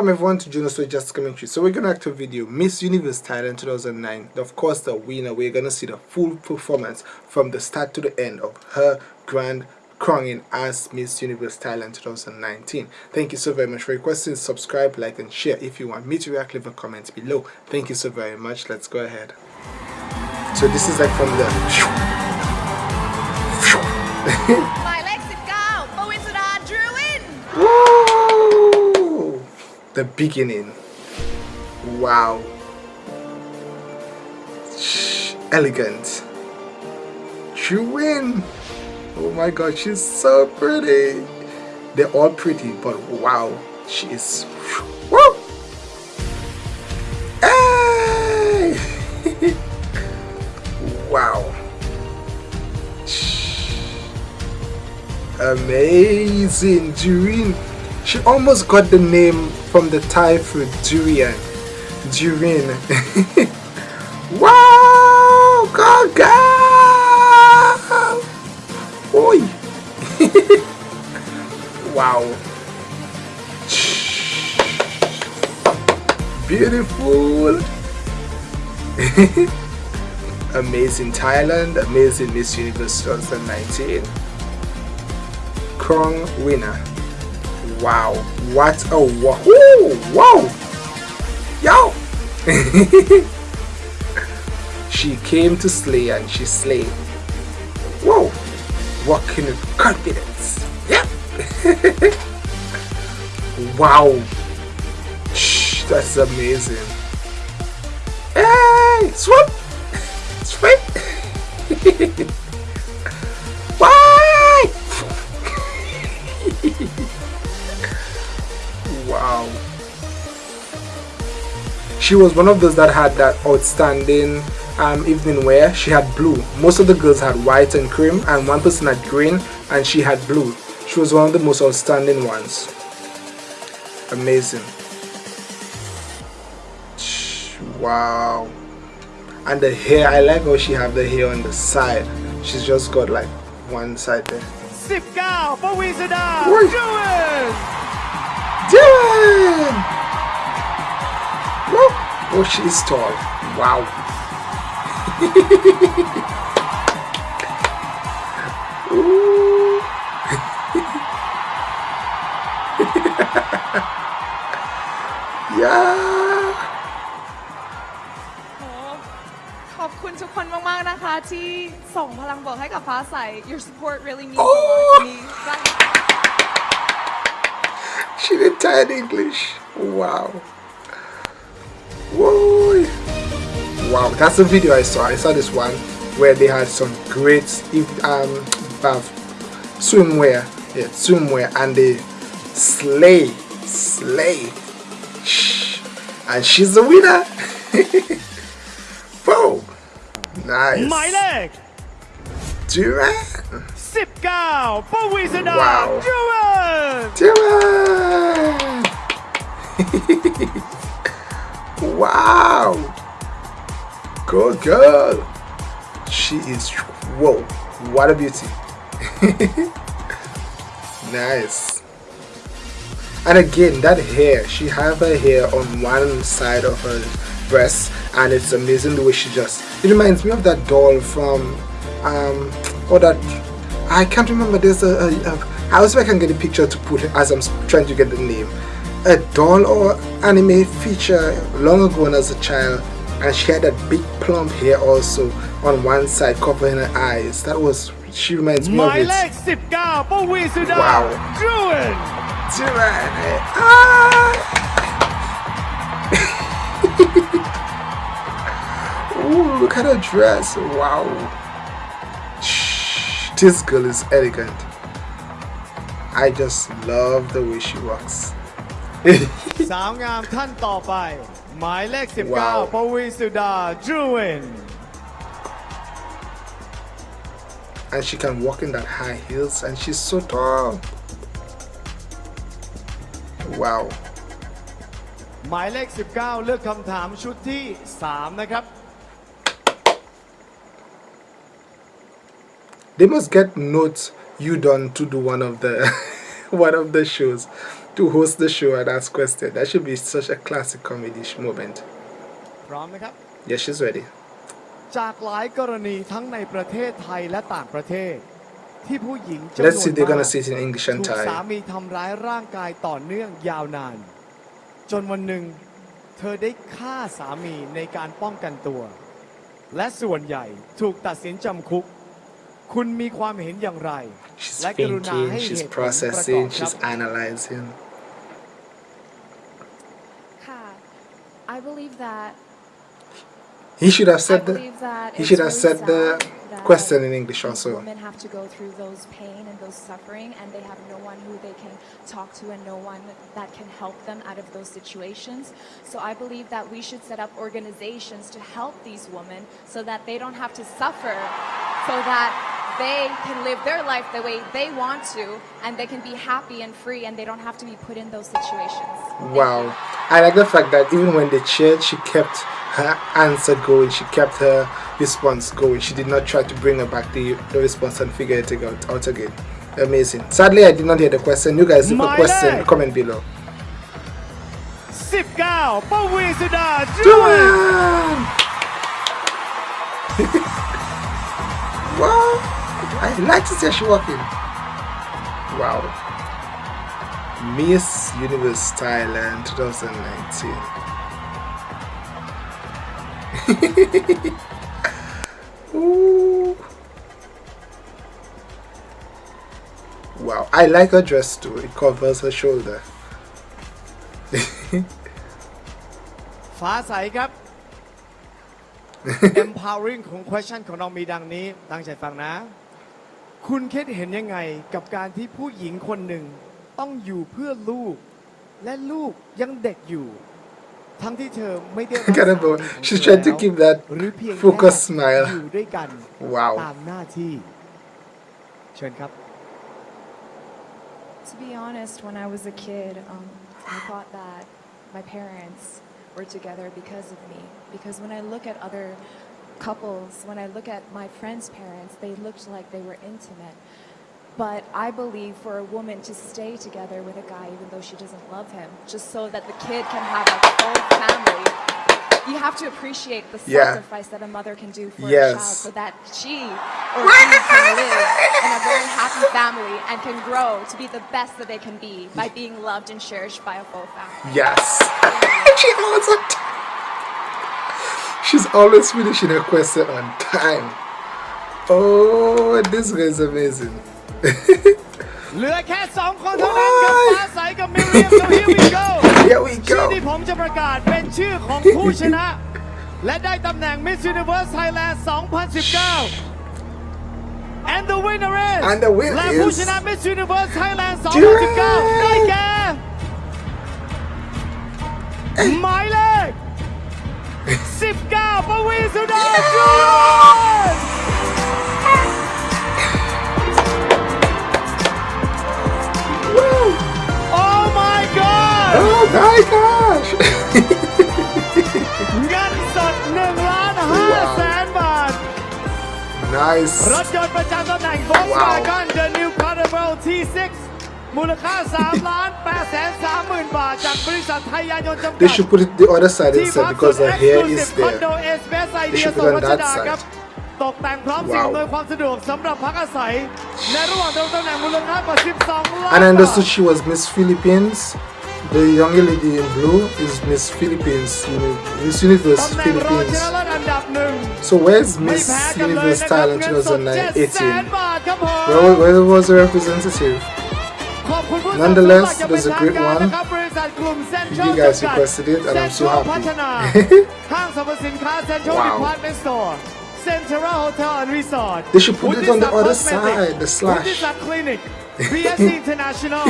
Welcome everyone to Juno So Just True. So we're gonna act a video Miss Universe Thailand 2009. Of course the winner, we're gonna see the full performance from the start to the end of her grand crowning as Miss Universe Thailand 2019. Thank you so very much for your questions. Subscribe, like and share. If you want me to react, leave a comment below. Thank you so very much. Let's go ahead. So this is like from the the beginning. Wow. Shh, elegant. She win. Oh my god she's so pretty. They're all pretty but wow she is Woo! Hey! wow. Amazing Durin. She almost got the name from the Thai food durian. Durin. wow, go! Oi! wow. Beautiful. amazing Thailand, amazing Miss Universe 2019. Krong winner. Wow, what a wahoo! Whoa! Yo! she came to slay and she slayed. Whoa! Walking with confidence. Yep! wow! Shh, that's amazing. Hey! Swoop! Swoop! she was one of those that had that outstanding um, evening wear. She had blue. Most of the girls had white and cream, and one person had green, and she had blue. She was one of the most outstanding ones. Amazing. Wow. And the hair, I like how she have the hair on the side. She's just got like one side there. Sip girl for Wizard Do it! Do it! Dylan! Woo! Oh, she is tall. Wow. Ooh. yeah. โหขอบคุณทุกคนมาก ๆ นะคะ ที่ส่งพลังบวกให้กับฟ้าใส Your support really means a lot to me She did Thai English. Wow. Woo! Wow, that's a video I saw. I saw this one where they had some great um, swimwear, yeah, swimwear, and they slay, slay, and she's the winner. Whoa! Nice. My leg. Duran. Sipkow, Bowizenar, wow. Duran. Duran. wow! Good girl! She is whoa! What a beauty! nice. And again, that hair, she have her hair on one side of her breast, and it's amazing the way she just. It reminds me of that doll from, um, or that I can't remember. There's a, a, a I also I can get a picture to put as I'm trying to get the name a doll or anime feature long ago when as a child and she had that big plump hair also on one side covering her eyes. That was, she reminds me My of it. Wow. Doing. Doing. Ah. Ooh, look at her dress. Wow. Shh, this girl is elegant. I just love the way she walks. สาวงามท่านต่อไป หมายเลข Wow. 19ปวีสุดา Jewin and she can walk in that high heels and she's so tall. Wow. หมายเลข 19 เลือกคำถามชุดที่ 3 นะครับ They must get notes you done to do one of the one of the shows to to host the show and ask questions. That should be such a classic comedy sh- moment. พร้อมนะครับ Yes, she's ready. จากหลายกรณีทั้งในประเทศไทยและต่างประเทศ ที่ผู้หญิงจำนวน Let's see, they're มา gonna ก say it in English and ถูกสา Thai. มีทำร้ายร่างกายต่อเนื่องยาวนาน จนวันหนึ่ง เธอได้ฆ่าสามีในการป้องกันตัว และส่วนใหญ่ถูกตัดสินจำคุก คุณมีความเห็นอย่างไร She's และกรุณา thinking, ให้ she's เหตุผลประกอบ processing, ครับ she's analyzing. I believe that He should have said the believe that he should have really said the that question in English also. Women have to go through those pain and those suffering, and they have no one who they can talk to and no one that can help them out of those situations. So I believe that we should set up organizations to help these women so that they don't have to suffer, so that they can live their life the way they want to and they can be happy and free and they don't have to be put in those situations. Wow. I like the fact that even when they cheered, she kept her answer going, she kept her response going. She did not try to bring her back the, the response and figure it out, out again. Amazing. Sadly, I did not hear the question. You guys, if a question, comment below. Sip Gao, Bowizuda, do it! wow. I like to see her she walking. Wow. Miss Universe Thailand 2019. Ooh. Wow, I like her dress too. It covers her shoulder. ฟ้าใสครับ empowering ของ question ของเรามีดังนี้ ตั้งใจฟังนะ คุณคิดเห็นยังไงกับการที่ผู้หญิงคนหนึ่งต้องอยู่เพื่อลูก และลูกยังเด็กอยู่ ทั้งที่เธอไม่ได้รัก Look at her สามี bow. ของ She's เธอ trying to แล้ว keep that หรือเพียงแค่ focus smile. อยู่ด้วยกัน Wow. ตามหน้าที่ เชิญครับ To be honest, when I was a kid, um, I thought that my parents were together because of me. Because when I look at other couples, when I look at my friends' parents, they looked like they were intimate. But I believe for a woman to stay together with a guy even though she doesn't love him, just so that the kid can have a whole family, you have to appreciate the Yeah. sacrifice that a mother can do for a child so that she or he can live in a very happy family and can grow to be the best that they can be by being loved and cherished by a full family. Yes. she always on time. She's always finishing her question on time. Oh, this guy is amazing. เหลือแค่สองคนเท่านั้นกับ Why? ฟ้าใสกับมิเรียม so here we go Here we ชื่อ go. ที่ผมจะประกาศเป็นชื่อของผู้ชนะ และได้ตำแหน่ง Miss Universe Thailand 2019 and the winner is And the winner และผู้ is ชนะ Miss Universe Thailand Duran 2019 ได้แก่หมายเลข Oh my god! Oh my gosh! Gun shot 1ล้าน5แสนบาท Nice. รถยนต์ประจำตำแหน่ง Volkswagen The New Caravelle T6 มูลค่า3ล้าน8แสน3หมื่นบาท จากบริษัทไทยยานยนต์จำกั They ด should put it the other side ที่ instead พัก because สุด her hair is Exclusive คอนโด there. เอสเบสไอ They เดีย should โซ put it น on รัช that ดา side. ครับ ตกแต่งพร้อมสิ่ง Wow. อำนวยความสะดวกสำหรับพักอาศัย ในระหว่างตำแหน่งมูลค่ากว่า 12 ล้าน And I บา understood ท she was Miss Philippines. The young lady in blue is Miss Philippines, uni- Miss Universe ตำแหน่งรองช Philippines. นะเลิศอันดับหนึ่ง So where's ไม่ Miss แพ้กันเลย Universe นะครับ Thailand เงินสด7แสน 2018? บาทครับผม Where, where was the representative? Nonetheless, it was a great one. You guys requested it and I'm so happy. wow. Central Hotel and Resort. They should put Udisa it on the other cosmetic. side, the slash. Udisa Clinic, BSC International,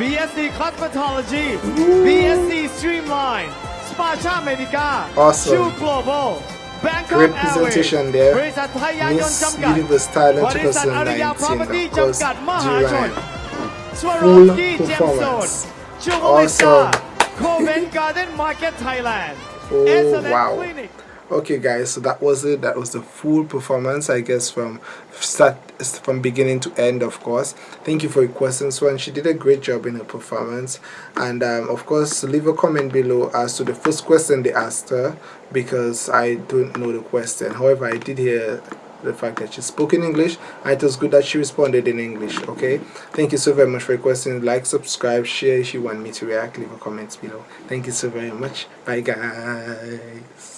BSC Cosmetology, BSC Streamline, Spacha Medica, awesome. Shoe Global, Bangkok Representation Airways, there. Miss Universe Thailand 2019, of course, Full performance. Awesome. Covent Garden Market, Thailand. Oh, wow. Okay guys, so that was it. That was the full performance, I guess, from start from beginning to end, of course. Thank you for your questions, Swan. She did a great job in her performance. And um, of course, leave a comment below as to the first question they asked her because I don't know the question. However, I did hear the fact that she spoke in English and it was good that she responded in English okay? Thank you so very much for your questions like subscribe share if you want me to react. Leave a comment below. Thank you so very much. Bye guys